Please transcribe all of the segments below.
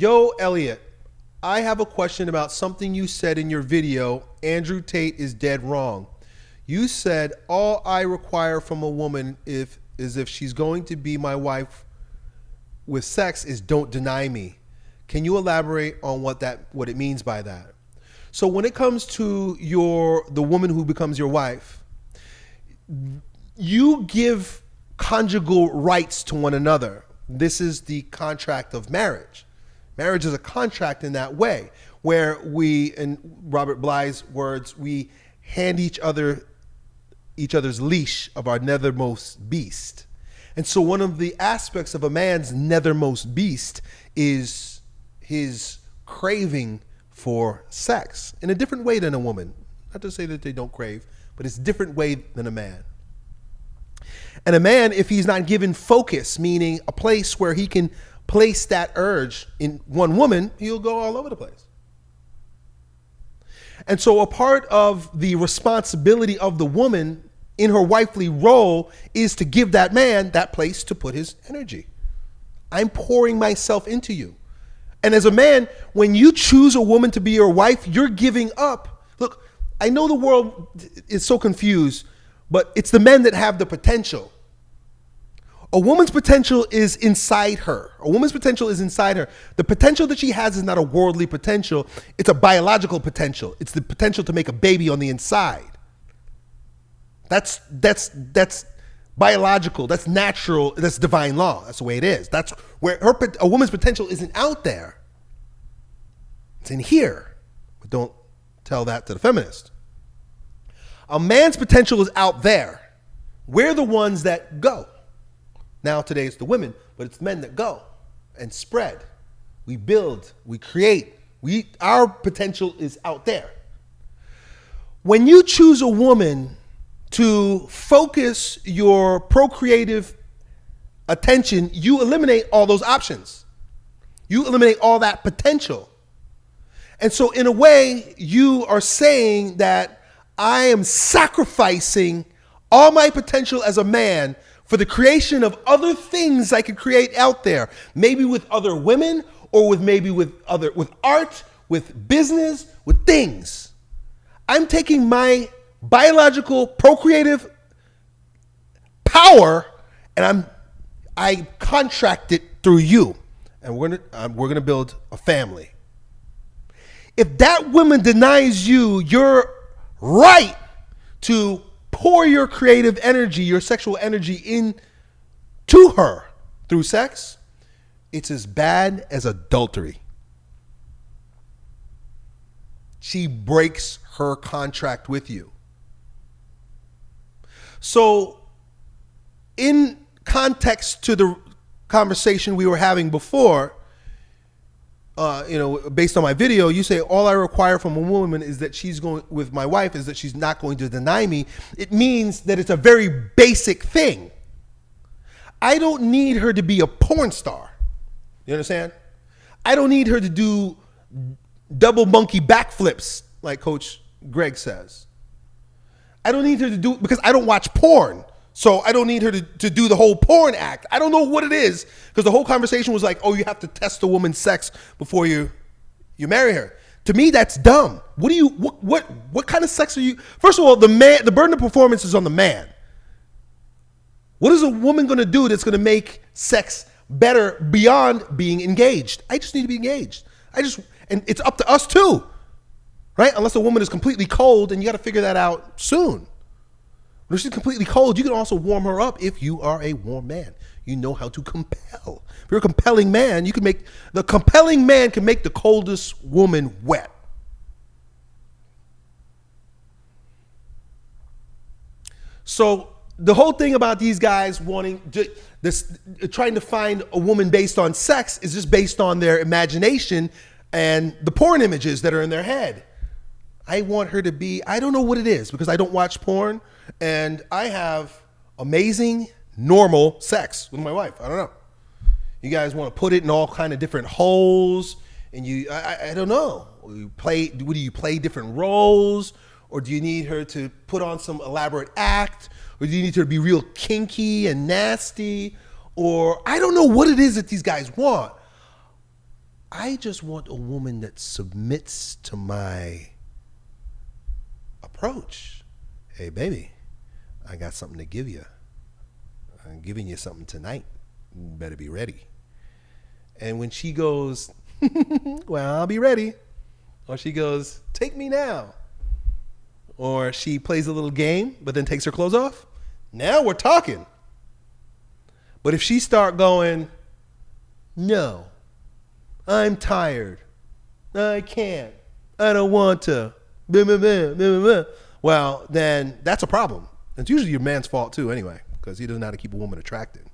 Yo, Elliot, I have a question about something you said in your video. Andrew Tate is dead wrong. You said all I require from a woman if is if she's going to be my wife with sex is don't deny me. Can you elaborate on what that what it means by that? So when it comes to your the woman who becomes your wife, you give conjugal rights to one another. This is the contract of marriage. Marriage is a contract in that way, where we, in Robert Bly's words, we hand each other each other's leash of our nethermost beast. And so one of the aspects of a man's nethermost beast is his craving for sex in a different way than a woman. Not to say that they don't crave, but it's different way than a man. And a man, if he's not given focus, meaning a place where he can place that urge in one woman, he'll go all over the place. And so, a part of the responsibility of the woman in her wifely role is to give that man that place to put his energy. I'm pouring myself into you. And as a man, when you choose a woman to be your wife, you're giving up. Look, I know the world is so confused, but it's the men that have the potential. A woman's potential is inside her. A woman's potential is inside her. The potential that she has is not a worldly potential, it's a biological potential. It's the potential to make a baby on the inside. That's that's that's biological. That's natural. That's divine law. That's the way it is. That's where her a woman's potential isn't out there. It's in here. But don't tell that to the feminist. A man's potential is out there. We're the ones that go. Now today it's the women, but it's men that go and spread. We build, we create. We our potential is out there. When you choose a woman to focus your procreative attention, you eliminate all those options. You eliminate all that potential. And so, in a way, you are saying that I am sacrificing all my potential as a man for the creation of other things I could create out there, maybe with other women or with maybe with other with art, with business, with things. I'm taking my biological procreative power and I'm I contract it through you and we're going to um, we're going to build a family. If that woman denies you your right to pour your creative energy, your sexual energy in to her through sex, it's as bad as adultery. She breaks her contract with you. So, in context to the conversation we were having before, uh, you know, based on my video, you say all I require from a woman is that she's going with my wife is that she's not going to deny me. It means that it's a very basic thing. I don't need her to be a porn star. You understand? I don't need her to do double monkey backflips like Coach Greg says. I don't need her to do because I don't watch porn. So I don't need her to, to do the whole porn act. I don't know what it is because the whole conversation was like, oh, you have to test a woman's sex before you you marry her. To me, that's dumb. What do you what what what kind of sex are you? First of all, the man the burden of performance is on the man. What is a woman going to do that's going to make sex better beyond being engaged? I just need to be engaged. I just and it's up to us too, right? Unless a woman is completely cold, and you got to figure that out soon. When she's completely cold, you can also warm her up if you are a warm man. You know how to compel. If you're a compelling man, you can make the compelling man can make the coldest woman wet. So the whole thing about these guys wanting to, this trying to find a woman based on sex is just based on their imagination and the porn images that are in their head. I want her to be, I don't know what it is because I don't watch porn and I have amazing normal sex with my wife. I don't know. You guys want to put it in all kind of different holes and you I, I don't know. You play what do you play different roles or do you need her to put on some elaborate act or do you need her to be real kinky and nasty or I don't know what it is that these guys want. I just want a woman that submits to my approach. Hey, baby, I got something to give you. I'm giving you something tonight. You better be ready. And when she goes, Well, I'll be ready. Or she goes, Take me now. Or she plays a little game, but then takes her clothes off. Now we're talking. But if she start going, No, I'm tired. I can't. I don't want to. Well, then that's a problem. It's usually your man's fault too, anyway, because he doesn't know how to keep a woman attracted.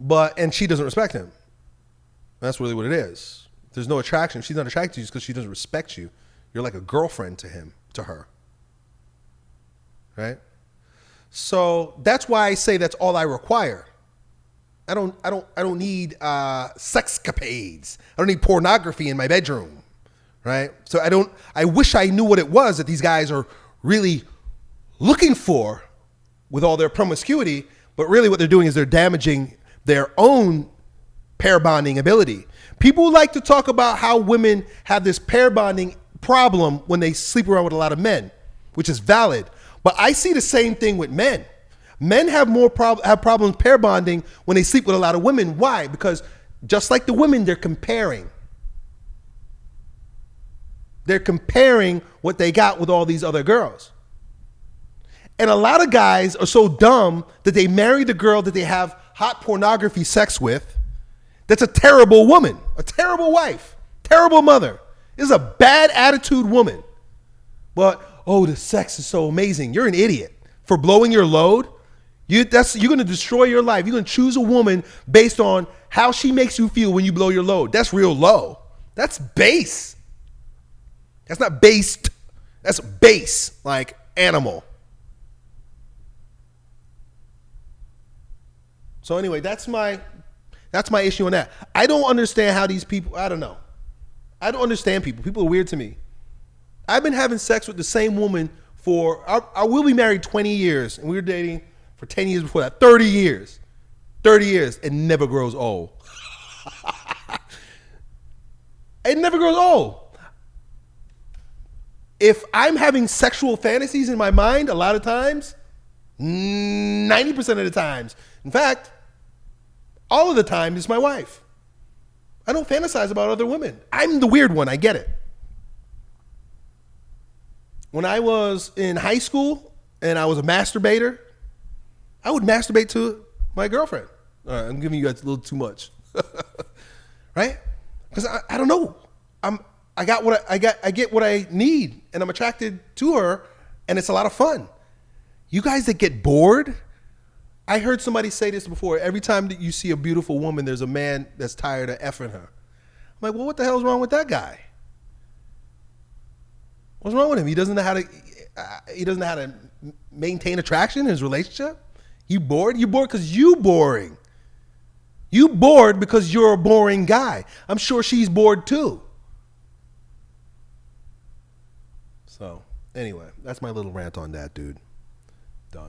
But and she doesn't respect him. That's really what it is. There's no attraction. She's not attracted to you because she doesn't respect you. You're like a girlfriend to him, to her. Right? So that's why I say that's all I require. I don't I don't I don't need uh sexcapades. I don't need pornography in my bedroom. Right? So I don't I wish I knew what it was that these guys are really looking for with all their promiscuity, but really what they're doing is they're damaging their own pair bonding ability. People like to talk about how women have this pair bonding problem when they sleep around with a lot of men, which is valid. But I see the same thing with men. Men have more prob- have problems pair bonding when they sleep with a lot of women. Why? Because just like the women, they're comparing. They're comparing what they got with all these other girls. And a lot of guys are so dumb that they marry the girl that they have hot pornography sex with. That's a terrible woman, a terrible wife, terrible mother. This is a bad attitude woman. But oh, the sex is so amazing. You're an idiot for blowing your load. You that's you're gonna destroy your life. You're gonna choose a woman based on how she makes you feel when you blow your load. That's real low. That's base. That's not based. That's base, like animal. So anyway, that's my that's my issue on that. I don't understand how these people. I don't know. I don't understand people. People are weird to me. I've been having sex with the same woman for. I, I will be married 20 years, and we were dating for 10 years before that. 30 years, 30 years, it never grows old. it never grows old. If I'm having sexual fantasies in my mind, a lot of times, 90% of the times, in fact, all of the time is my wife. I don't fantasize about other women. I'm the weird one. I get it. When I was in high school and I was a masturbator, I would masturbate to my girlfriend. All right, I'm giving you guys a little too much, right? Because I, I don't know. I'm I got what I, I got. I get what I need, and I'm attracted to her, and it's a lot of fun. You guys that get bored I heard somebody say this before. Every time that you see a beautiful woman, there's a man that's tired of effing her. I'm like, well, what the hell's wrong with that guy? What's wrong with him? He doesn't know how to. Uh, he doesn't know how to maintain attraction in his relationship. You bored? You bored because you boring. You bored because you're a boring guy. I'm sure she's bored too. So anyway, that's my little rant on that, dude.